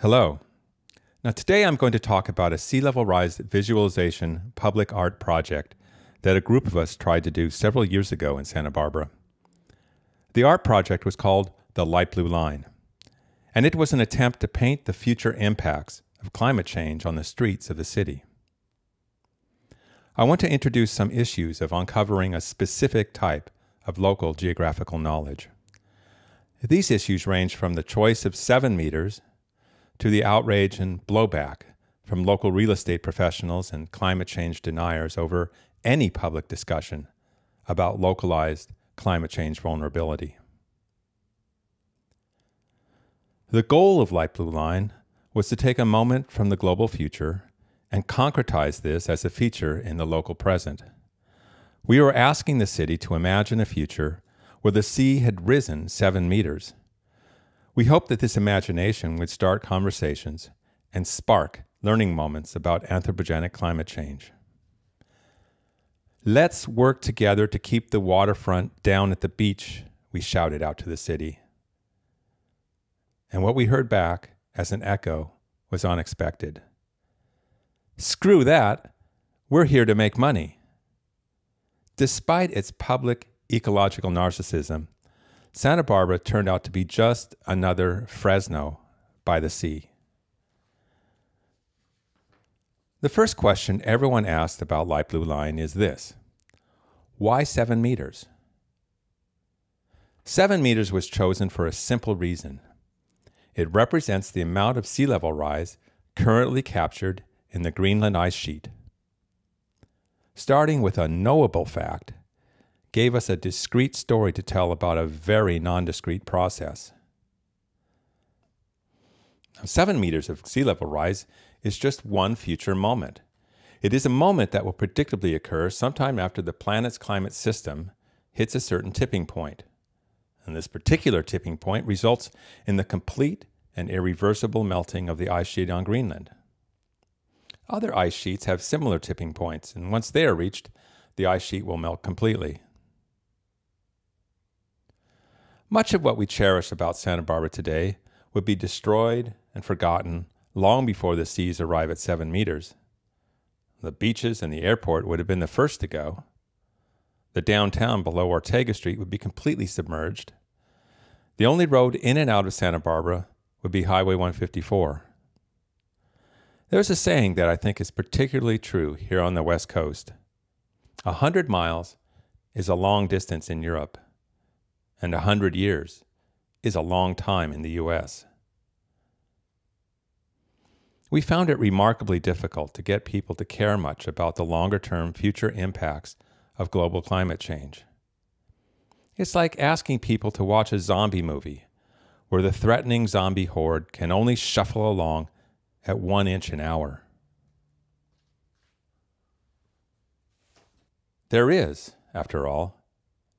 Hello. Now, today I'm going to talk about a sea level rise visualization public art project that a group of us tried to do several years ago in Santa Barbara. The art project was called the Light Blue Line, and it was an attempt to paint the future impacts of climate change on the streets of the city. I want to introduce some issues of uncovering a specific type of local geographical knowledge. These issues range from the choice of seven meters to the outrage and blowback from local real estate professionals and climate change deniers over any public discussion about localized climate change vulnerability. The goal of Light Blue Line was to take a moment from the global future and concretize this as a feature in the local present. We were asking the city to imagine a future where the sea had risen seven meters. We hoped that this imagination would start conversations and spark learning moments about anthropogenic climate change. Let's work together to keep the waterfront down at the beach, we shouted out to the city. And what we heard back as an echo was unexpected. Screw that. We're here to make money. Despite its public ecological narcissism, Santa Barbara turned out to be just another Fresno by the sea. The first question everyone asked about Light Blue Line is this Why seven meters? Seven meters was chosen for a simple reason it represents the amount of sea level rise currently captured in the Greenland ice sheet. Starting with a knowable fact gave us a discrete story to tell about a very non-discrete process. Seven meters of sea level rise is just one future moment. It is a moment that will predictably occur sometime after the planet's climate system hits a certain tipping point. And this particular tipping point results in the complete and irreversible melting of the ice sheet on Greenland. Other ice sheets have similar tipping points, and once they are reached, the ice sheet will melt completely. Much of what we cherish about Santa Barbara today would be destroyed and forgotten long before the seas arrive at seven meters. The beaches and the airport would have been the first to go. The downtown below Ortega Street would be completely submerged. The only road in and out of Santa Barbara would be Highway 154. There's a saying that I think is particularly true here on the West Coast. A hundred miles is a long distance in Europe, and a hundred years is a long time in the U.S. We found it remarkably difficult to get people to care much about the longer term future impacts of global climate change. It's like asking people to watch a zombie movie where the threatening zombie horde can only shuffle along at one inch an hour. There is, after all,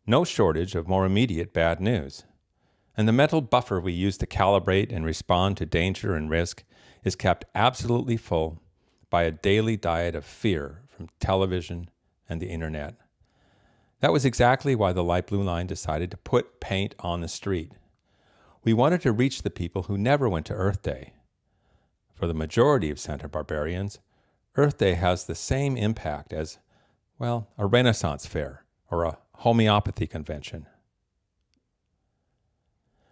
no shortage of more immediate bad news, and the mental buffer we use to calibrate and respond to danger and risk is kept absolutely full by a daily diet of fear from television and the internet. That was exactly why the Light Blue Line decided to put paint on the street. We wanted to reach the people who never went to Earth Day. For the majority of Santa Barbarians, Earth Day has the same impact as, well, a Renaissance fair or a homeopathy convention.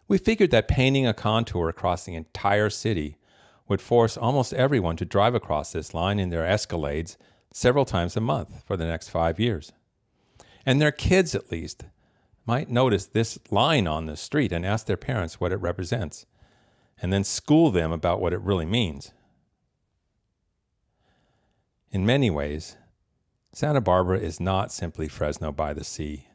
We figured that painting a contour across the entire city would force almost everyone to drive across this line in their Escalades several times a month for the next five years. And their kids, at least, might notice this line on the street and ask their parents what it represents, and then school them about what it really means. In many ways, Santa Barbara is not simply Fresno by the sea.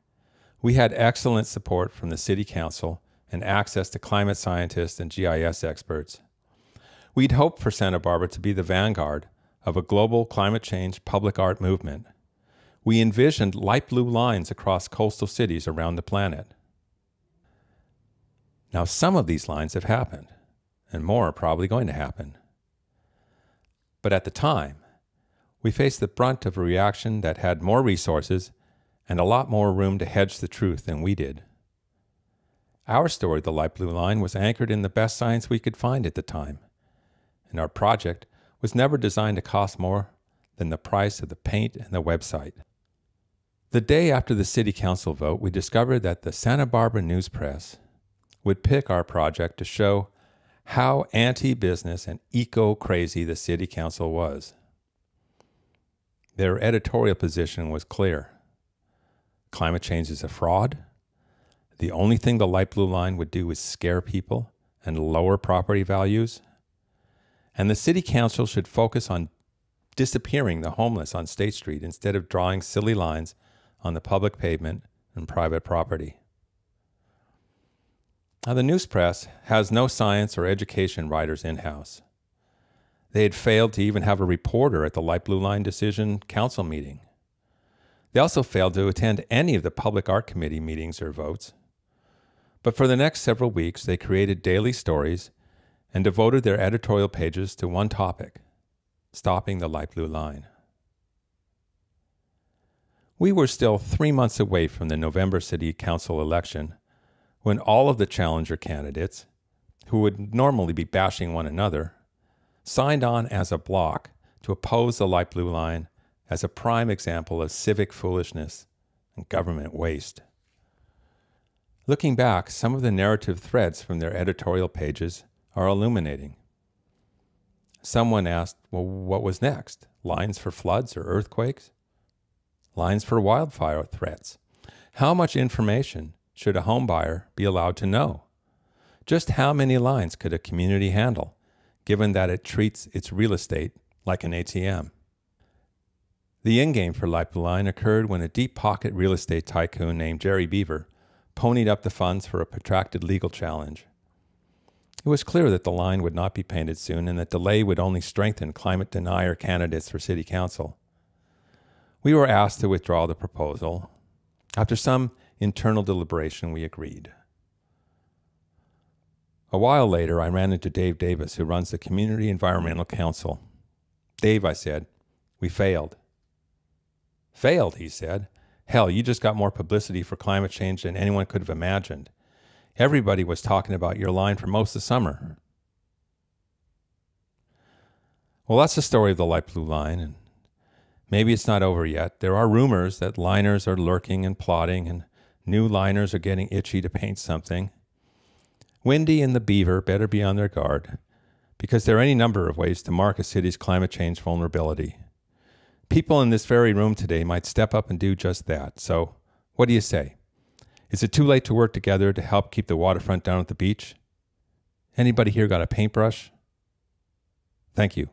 We had excellent support from the City Council and access to climate scientists and GIS experts. We'd hoped for Santa Barbara to be the vanguard of a global climate change public art movement we envisioned light blue lines across coastal cities around the planet. Now, some of these lines have happened, and more are probably going to happen. But at the time, we faced the brunt of a reaction that had more resources and a lot more room to hedge the truth than we did. Our story, The Light Blue Line, was anchored in the best science we could find at the time, and our project was never designed to cost more than the price of the paint and the website. The day after the City Council vote, we discovered that the Santa Barbara News Press would pick our project to show how anti business and eco crazy the City Council was. Their editorial position was clear climate change is a fraud. The only thing the light blue line would do is scare people and lower property values. And the City Council should focus on disappearing the homeless on State Street instead of drawing silly lines on the public pavement and private property. Now, the news press has no science or education writers in house. They had failed to even have a reporter at the Light Blue Line Decision Council meeting. They also failed to attend any of the Public Art Committee meetings or votes. But for the next several weeks, they created daily stories and devoted their editorial pages to one topic stopping the light blue line. We were still three months away from the November City Council election when all of the challenger candidates, who would normally be bashing one another, signed on as a block to oppose the light blue line as a prime example of civic foolishness and government waste. Looking back, some of the narrative threads from their editorial pages are illuminating. Someone asked, well, what was next? Lines for floods or earthquakes? Lines for wildfire threats? How much information should a homebuyer be allowed to know? Just how many lines could a community handle, given that it treats its real estate like an ATM? The endgame for Light occurred when a deep pocket real estate tycoon named Jerry Beaver ponied up the funds for a protracted legal challenge. It was clear that the line would not be painted soon and that delay would only strengthen climate denier candidates for city council. We were asked to withdraw the proposal. After some internal deliberation, we agreed. A while later, I ran into Dave Davis, who runs the Community Environmental Council. Dave, I said, we failed. Failed, he said. Hell, you just got more publicity for climate change than anyone could have imagined. Everybody was talking about your line for most of the summer. Well, that's the story of the light blue line, and maybe it's not over yet. There are rumors that liners are lurking and plotting, and new liners are getting itchy to paint something. Wendy and the Beaver better be on their guard, because there are any number of ways to mark a city's climate change vulnerability. People in this very room today might step up and do just that. So, what do you say? Is it too late to work together to help keep the waterfront down at the beach? Anybody here got a paintbrush? Thank you.